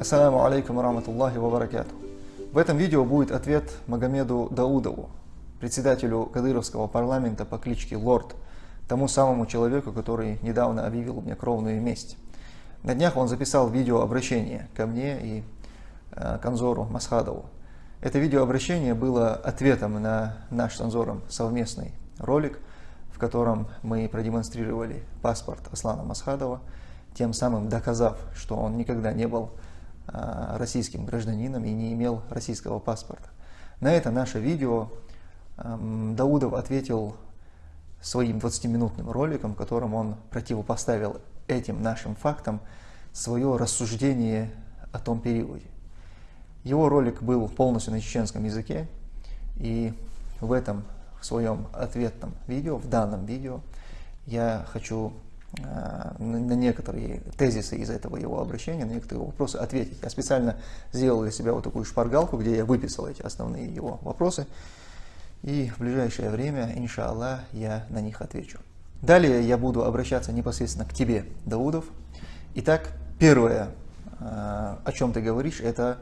Ассаламу алейкум раматуллахи ва баракату. В этом видео будет ответ Магомеду Даудову, председателю Кадыровского парламента по кличке Лорд, тому самому человеку, который недавно объявил мне кровную месть. На днях он записал видеообращение ко мне и э, Канзору Масхадову. Это видеообращение было ответом на наш с Анзором совместный ролик, в котором мы продемонстрировали паспорт Аслана Масхадова, тем самым доказав, что он никогда не был российским гражданином и не имел российского паспорта. На это наше видео Даудов ответил своим 20-минутным роликом, в котором он противопоставил этим нашим фактам свое рассуждение о том периоде. Его ролик был полностью на чеченском языке, и в этом в своем ответном видео, в данном видео, я хочу Э, на некоторые тезисы из этого его обращения, на некоторые вопросы ответить. Я специально сделал для себя вот такую шпаргалку, где я выписал эти основные его вопросы. И в ближайшее время, иншаллах, я на них отвечу. Далее я буду обращаться непосредственно к тебе, Даудов. Итак, первое, э, о чем ты говоришь, это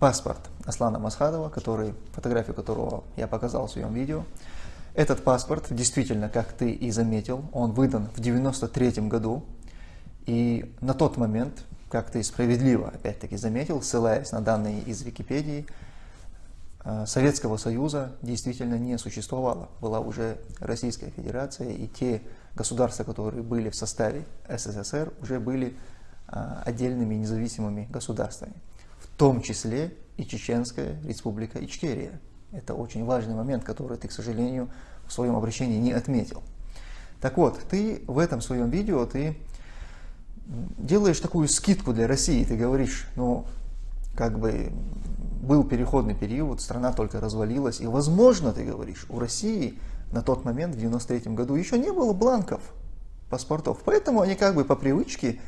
паспорт Аслана Масхадова, который, фотографию которого я показал в своем видео. Этот паспорт, действительно, как ты и заметил, он выдан в 93 году. И на тот момент, как ты справедливо опять-таки заметил, ссылаясь на данные из Википедии, э, Советского Союза действительно не существовало. Была уже Российская Федерация, и те государства, которые были в составе СССР, уже были э, отдельными независимыми государствами. В том числе и Чеченская Республика Ичкерия. Это очень важный момент, который ты, к сожалению, в своем обращении не отметил. Так вот, ты в этом своем видео ты делаешь такую скидку для России. Ты говоришь, ну, как бы был переходный период, страна только развалилась. И, возможно, ты говоришь, у России на тот момент, в 93 году, еще не было бланков паспортов. Поэтому они как бы по привычке,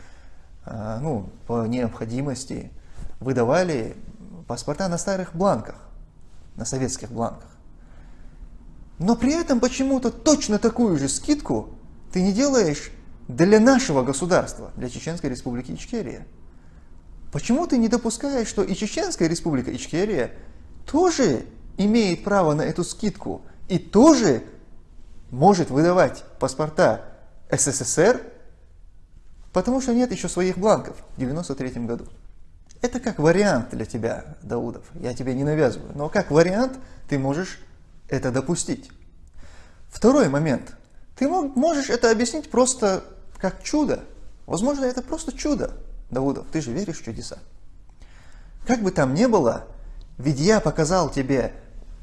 а, ну, по необходимости выдавали паспорта на старых бланках на советских бланках. Но при этом почему-то точно такую же скидку ты не делаешь для нашего государства, для Чеченской Республики Ичкерия. Почему ты не допускаешь, что и Чеченская Республика Ичкерия тоже имеет право на эту скидку и тоже может выдавать паспорта СССР, потому что нет еще своих бланков в 1993 году. Это как вариант для тебя, Даудов. Я тебе не навязываю. Но как вариант ты можешь это допустить. Второй момент. Ты можешь это объяснить просто как чудо. Возможно, это просто чудо, Даудов. Ты же веришь в чудеса. Как бы там ни было, ведь я показал тебе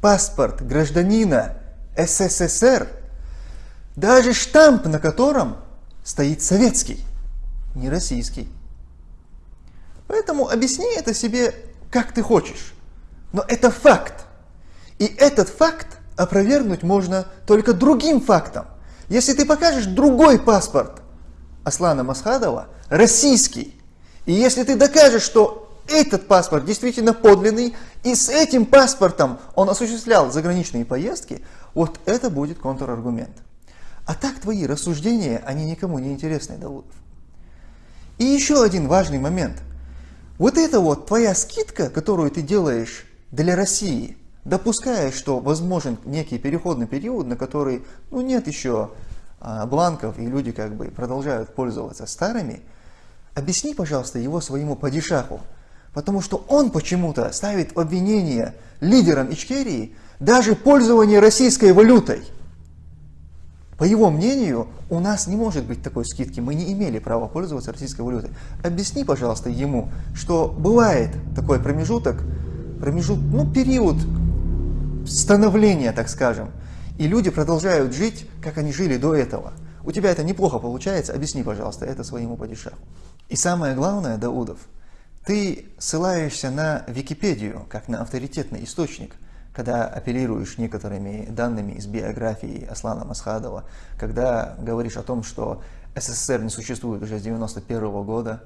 паспорт гражданина СССР, даже штамп на котором стоит советский, не российский. Поэтому объясни это себе, как ты хочешь. Но это факт. И этот факт опровергнуть можно только другим фактом. Если ты покажешь другой паспорт Аслана Масхадова, российский, и если ты докажешь, что этот паспорт действительно подлинный, и с этим паспортом он осуществлял заграничные поездки, вот это будет контраргумент. А так твои рассуждения, они никому не интересны, Даудов. И еще один важный момент. Вот это вот твоя скидка, которую ты делаешь для России, допуская, что возможен некий переходный период, на который ну, нет еще а, бланков, и люди как бы продолжают пользоваться старыми, объясни, пожалуйста, его своему падишаху, потому что он почему-то ставит обвинение лидерам Ичкерии даже пользование российской валютой – по его мнению, у нас не может быть такой скидки, мы не имели права пользоваться российской валютой. Объясни, пожалуйста, ему, что бывает такой промежуток, промежут, ну, период становления, так скажем, и люди продолжают жить, как они жили до этого. У тебя это неплохо получается, объясни, пожалуйста, это своему падишаху. И самое главное, Даудов, ты ссылаешься на Википедию, как на авторитетный источник – когда апеллируешь некоторыми данными из биографии Аслана Масхадова, когда говоришь о том, что СССР не существует уже с 91 -го года,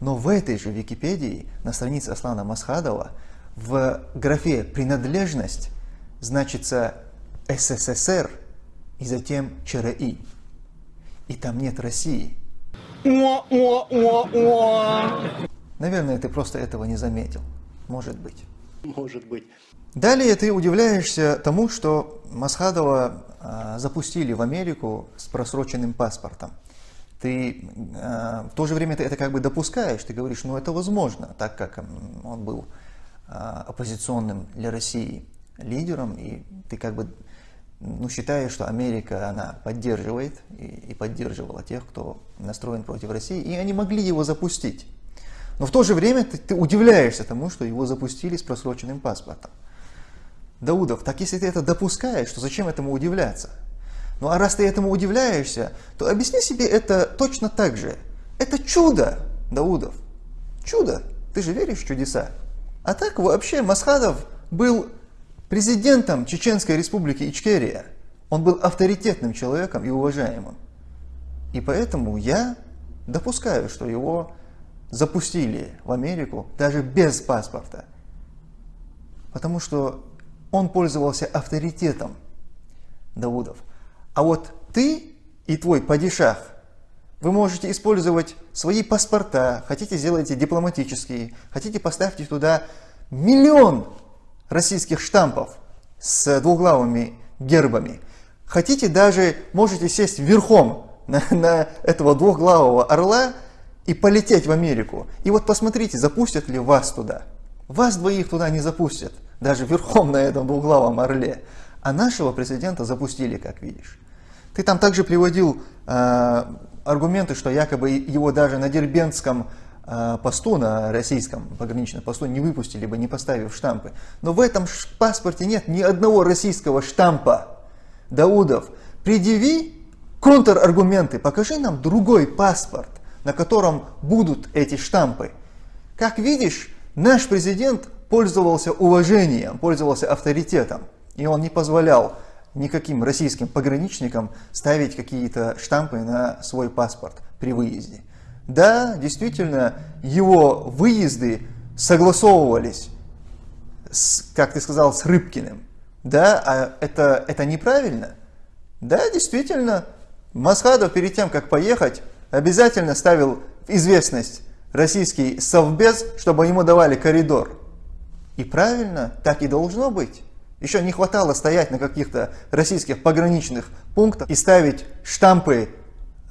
но в этой же Википедии, на странице Аслана Масхадова, в графе «принадлежность» значится СССР и затем ЧРИ. И там нет России. Наверное, ты просто этого не заметил. Может быть. Может быть. Далее ты удивляешься тому, что Масхадова э, запустили в Америку с просроченным паспортом. Ты э, в то же время ты это как бы допускаешь, ты говоришь, ну это возможно, так как он был э, оппозиционным для России лидером, и ты как бы ну, считаешь, что Америка она поддерживает и, и поддерживала тех, кто настроен против России, и они могли его запустить. Но в то же время ты, ты удивляешься тому, что его запустили с просроченным паспортом. Даудов, так если ты это допускаешь, то зачем этому удивляться? Ну а раз ты этому удивляешься, то объясни себе это точно так же. Это чудо, Даудов. Чудо. Ты же веришь в чудеса. А так вообще Масхадов был президентом Чеченской республики Ичкерия. Он был авторитетным человеком и уважаемым. И поэтому я допускаю, что его запустили в Америку даже без паспорта. Потому что он пользовался авторитетом Даудов. А вот ты и твой падишах, вы можете использовать свои паспорта, хотите сделайте дипломатические, хотите поставьте туда миллион российских штампов с двуглавыми гербами. Хотите даже, можете сесть верхом на, на этого двухглавого орла и полететь в Америку. И вот посмотрите, запустят ли вас туда. Вас двоих туда не запустят даже верхом на этом двуглавом орле. А нашего президента запустили, как видишь. Ты там также приводил э, аргументы, что якобы его даже на Дербентском э, посту, на российском пограничном посту не выпустили бы, не поставив штампы. Но в этом паспорте нет ни одного российского штампа. Даудов, предъяви контраргументы, покажи нам другой паспорт, на котором будут эти штампы. Как видишь, наш президент пользовался уважением, пользовался авторитетом. И он не позволял никаким российским пограничникам ставить какие-то штампы на свой паспорт при выезде. Да, действительно, его выезды согласовывались, с, как ты сказал, с Рыбкиным. Да, а это, это неправильно. Да, действительно, Масхадов перед тем, как поехать, обязательно ставил в известность российский совбез, чтобы ему давали коридор. И правильно, так и должно быть. Еще не хватало стоять на каких-то российских пограничных пунктах и ставить штампы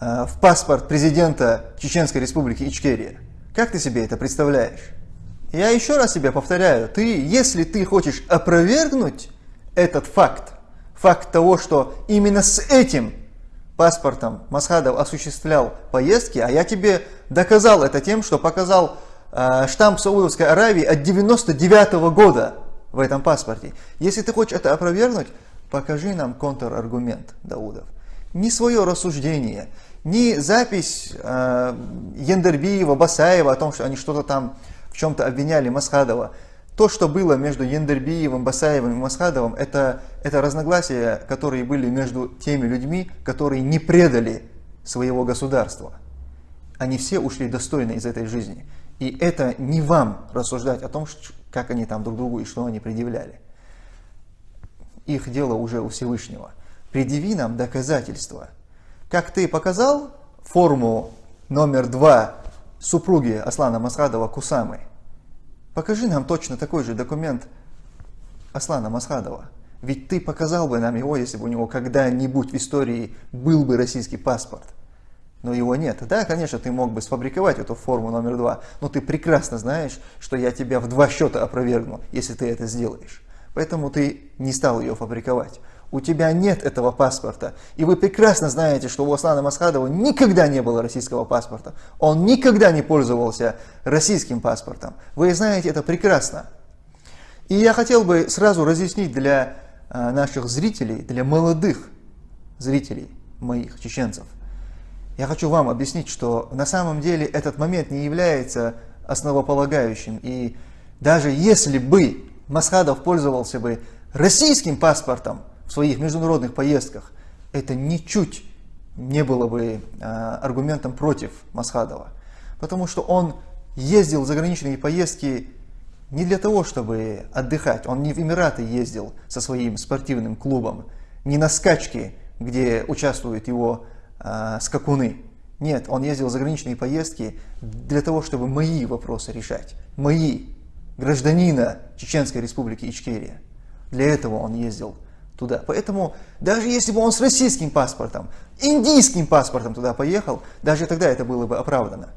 э, в паспорт президента Чеченской республики Ичкерия. Как ты себе это представляешь? Я еще раз себе повторяю, ты, если ты хочешь опровергнуть этот факт, факт того, что именно с этим паспортом Масхадов осуществлял поездки, а я тебе доказал это тем, что показал штамп Саудовской Аравии от 99 -го года в этом паспорте. Если ты хочешь это опровергнуть, покажи нам контраргумент, Даудов. Не свое рассуждение, не запись э, Ендербиева, Басаева о том, что они что-то там в чем-то обвиняли Масхадова. То, что было между Ендербиевым, Басаевым и Масхадовым, это, это разногласия, которые были между теми людьми, которые не предали своего государства. Они все ушли достойно из этой жизни. И это не вам рассуждать о том, как они там друг другу и что они предъявляли. Их дело уже у Всевышнего. Предъяви нам доказательства. Как ты показал форму номер два супруги Аслана Масхадова Кусамы, покажи нам точно такой же документ Аслана Масхадова. Ведь ты показал бы нам его, если бы у него когда-нибудь в истории был бы российский паспорт но его нет. Да, конечно, ты мог бы сфабриковать эту форму номер два, но ты прекрасно знаешь, что я тебя в два счета опровергну, если ты это сделаешь. Поэтому ты не стал ее фабриковать. У тебя нет этого паспорта. И вы прекрасно знаете, что у Аслана Масхадова никогда не было российского паспорта. Он никогда не пользовался российским паспортом. Вы знаете это прекрасно. И я хотел бы сразу разъяснить для э, наших зрителей, для молодых зрителей моих, чеченцев, я хочу вам объяснить, что на самом деле этот момент не является основополагающим. И даже если бы Масхадов пользовался бы российским паспортом в своих международных поездках, это ничуть не было бы а, аргументом против Масхадова. Потому что он ездил в заграничные поездки не для того, чтобы отдыхать. Он не в Эмираты ездил со своим спортивным клубом, не на скачки, где участвуют его э, скакуны. Нет, он ездил в заграничные поездки для того, чтобы мои вопросы решать. Мои, гражданина Чеченской республики Ичкерия. Для этого он ездил туда. Поэтому даже если бы он с российским паспортом, индийским паспортом туда поехал, даже тогда это было бы оправдано.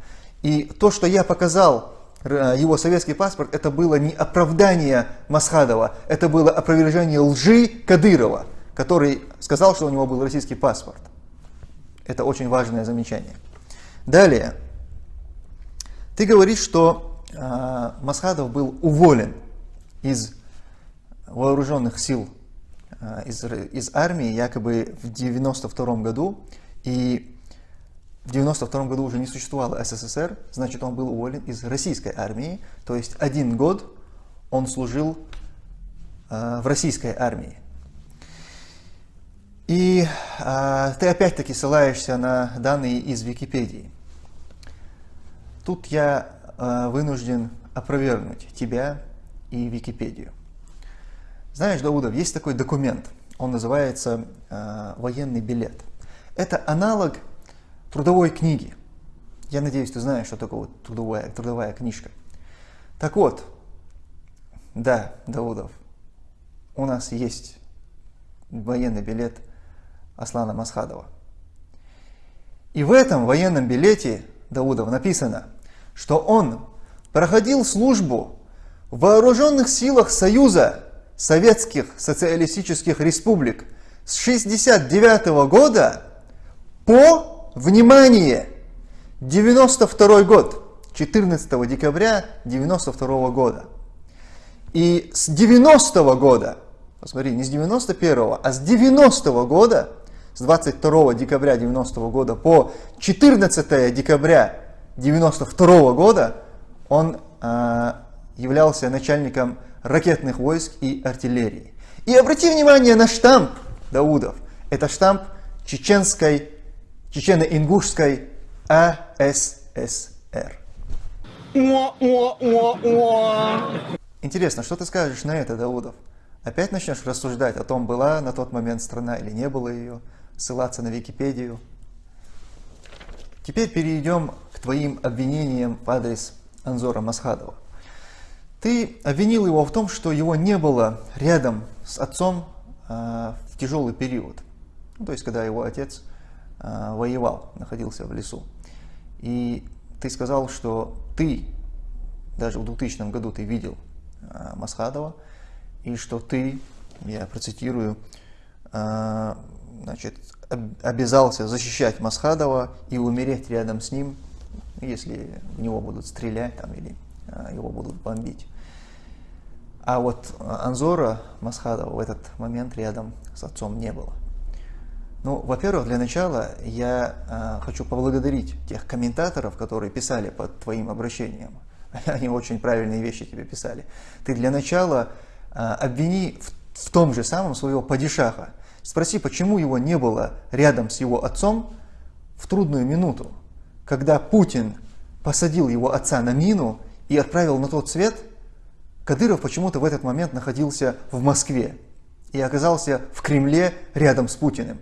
И то, что я показал э, его советский паспорт, это было не оправдание Масхадова, это было опровержение лжи Кадырова, который сказал, что у него был российский паспорт. Это очень важное замечание. Далее. Ты говоришь, что э, Масхадов был уволен из вооруженных сил Э, из, из армии якобы в 92 году, и в 92 году уже не существовало СССР, значит он был уволен из российской армии, то есть один год он служил э, в российской армии. И э, ты опять-таки ссылаешься на данные из Википедии. Тут я э, вынужден опровергнуть тебя и Википедию. Знаешь, Даудов, есть такой документ, он называется э, военный билет. Это аналог трудовой книги. Я надеюсь, ты знаешь, что такое трудовая, трудовая книжка. Так вот, да, Даудов, у нас есть военный билет Аслана Масхадова. И в этом военном билете Даудов написано, что он проходил службу в вооруженных силах Союза советских социалистических республик с 1969 года по, внимание, 92 год, 14 декабря 92 года. И с 90 года, посмотри, не с 91, а с 90 года, с 22 декабря 90 года по 14 декабря 92 года он э, являлся начальником ракетных войск и артиллерии. И обрати внимание на штамп Даудов. Это штамп чеченской, чечено-ингушской АССР. Интересно, что ты скажешь на это, Даудов? Опять начнешь рассуждать о том, была на тот момент страна или не было ее, ссылаться на Википедию. Теперь перейдем к твоим обвинениям в адрес Анзора Масхадова. Ты обвинил его в том, что его не было рядом с отцом э, в тяжелый период. Ну, то есть, когда его отец э, воевал, находился в лесу. И ты сказал, что ты, даже в 2000 году ты видел э, Масхадова, и что ты, я процитирую, значит, обязался защищать Масхадова и умереть рядом с ним, если в него будут стрелять там, или его будут бомбить. А вот Анзора Масхадова в этот момент рядом с отцом не было. Ну, во-первых, для начала я э, хочу поблагодарить тех комментаторов, которые писали под твоим обращением. Они очень правильные вещи тебе писали. Ты для начала э, обвини в, в том же самом своего падишаха. Спроси, почему его не было рядом с его отцом в трудную минуту, когда Путин посадил его отца на мину и отправил на тот свет – Кадыров почему-то в этот момент находился в Москве и оказался в Кремле рядом с Путиным.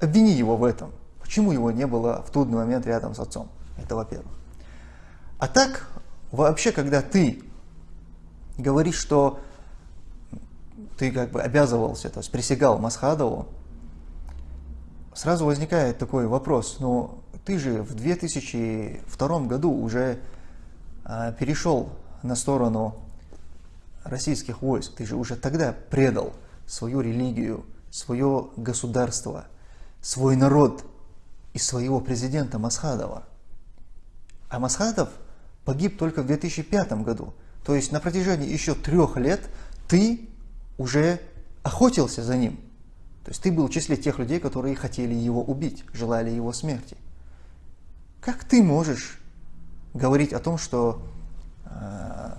Обвини его в этом. Почему его не было в трудный момент рядом с отцом? Это во-первых. А так, вообще, когда ты говоришь, что ты как бы обязывался, то есть присягал Масхадову, сразу возникает такой вопрос, ну ты же в 2002 году уже а, перешел на сторону российских войск, ты же уже тогда предал свою религию, свое государство, свой народ и своего президента Масхадова. А Масхадов погиб только в 2005 году. То есть на протяжении еще трех лет ты уже охотился за ним. То есть ты был в числе тех людей, которые хотели его убить, желали его смерти. Как ты можешь говорить о том, что э,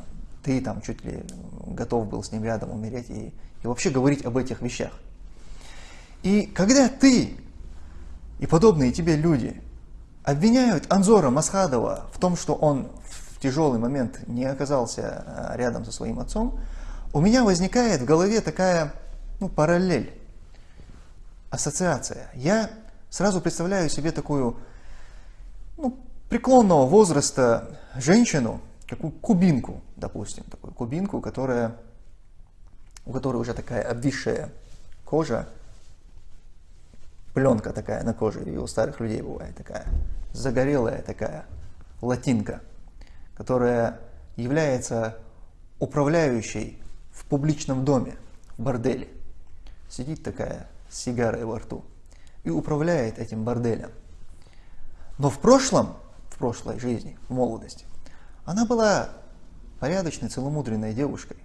ты там чуть ли готов был с ним рядом умереть и, и вообще говорить об этих вещах. И когда ты и подобные тебе люди обвиняют Анзора Масхадова в том, что он в тяжелый момент не оказался а, рядом со своим отцом, у меня возникает в голове такая ну, параллель, ассоциация. Я сразу представляю себе такую ну, преклонного возраста женщину, какую кубинку, допустим, такую кубинку, которая, у которой уже такая обвисшая кожа, пленка такая на коже, и у старых людей бывает такая, загорелая такая латинка, которая является управляющей в публичном доме, в борделе. Сидит такая с сигарой во рту и управляет этим борделем. Но в прошлом, в прошлой жизни, в молодости, она была порядочной, целомудренной девушкой.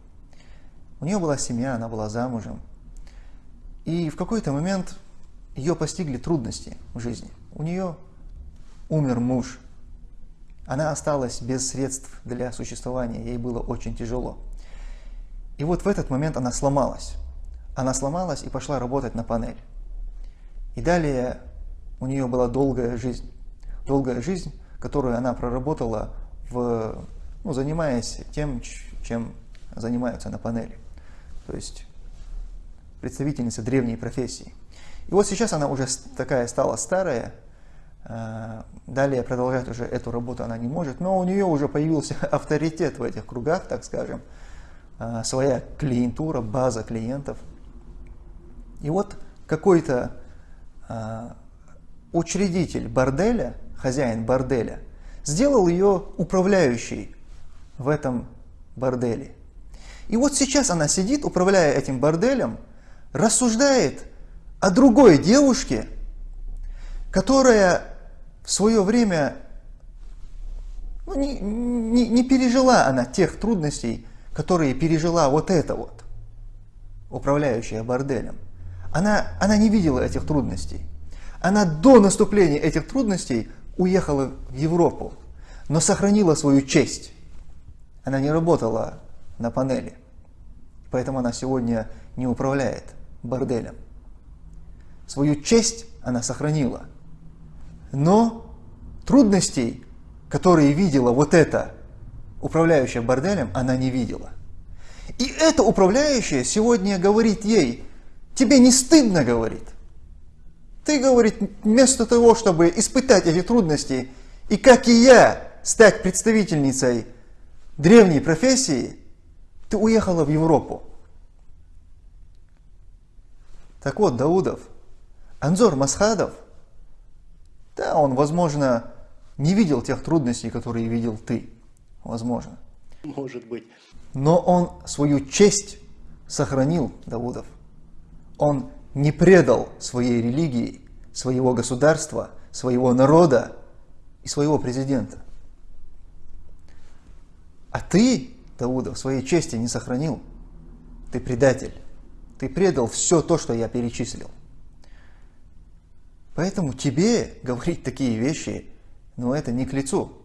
У нее была семья, она была замужем. И в какой-то момент ее постигли трудности в жизни. У нее умер муж. Она осталась без средств для существования, ей было очень тяжело. И вот в этот момент она сломалась. Она сломалась и пошла работать на панель. И далее у нее была долгая жизнь. Долгая жизнь, которую она проработала, в, ну, занимаясь тем, чем занимаются на панели. То есть представительница древней профессии. И вот сейчас она уже такая стала старая, э, далее продолжать уже эту работу она не может, но у нее уже появился авторитет в этих кругах, так скажем, своя клиентура, база клиентов. И вот какой-то э, учредитель борделя, хозяин борделя, сделал ее управляющей в этом борделе. И вот сейчас она сидит, управляя этим борделем, рассуждает о другой девушке, которая в свое время ну, не, не, не пережила она тех трудностей, которые пережила вот эта вот, управляющая борделем. Она, она не видела этих трудностей. Она до наступления этих трудностей уехала в Европу, но сохранила свою честь. Она не работала на панели, поэтому она сегодня не управляет борделем. Свою честь она сохранила. Но трудностей, которые видела вот эта управляющая борделем, она не видела. И эта управляющая сегодня говорит ей, тебе не стыдно, говорит. Ты, говорит, вместо того, чтобы испытать эти трудности, и как и я, стать представительницей древней профессии, ты уехала в Европу. Так вот, Даудов – Анзор Масхадов, да, он, возможно, не видел тех трудностей, которые видел ты. Возможно. Может быть. Но он свою честь сохранил, Давудов. Он не предал своей религии, своего государства, своего народа и своего президента. А ты, Давудов, своей чести не сохранил. Ты предатель. Ты предал все то, что я перечислил. Поэтому тебе говорить такие вещи, ну это не к лицу.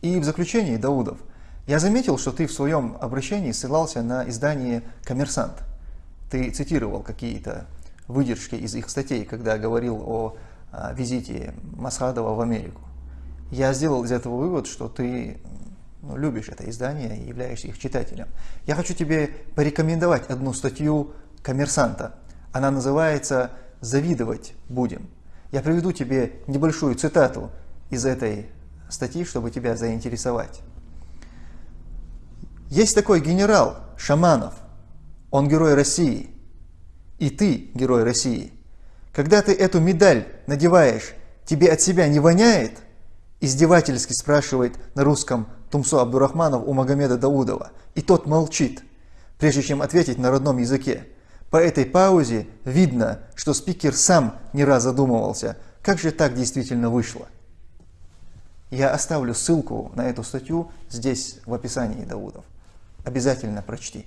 И в заключении, Даудов, я заметил, что ты в своем обращении ссылался на издание «Коммерсант». Ты цитировал какие-то выдержки из их статей, когда говорил о, о визите Масхадова в Америку. Я сделал из этого вывод, что ты ну, любишь это издание и являешься их читателем. Я хочу тебе порекомендовать одну статью «Коммерсанта». Она называется «Завидовать будем». Я приведу тебе небольшую цитату из этой статьи, чтобы тебя заинтересовать. Есть такой генерал Шаманов, он герой России, и ты герой России. Когда ты эту медаль надеваешь, тебе от себя не воняет? Издевательски спрашивает на русском Тумсо Абдурахманов у Магомеда Даудова, и тот молчит, прежде чем ответить на родном языке. По этой паузе видно, что спикер сам не раз задумывался, как же так действительно вышло. Я оставлю ссылку на эту статью здесь в описании Даудов. Обязательно прочти.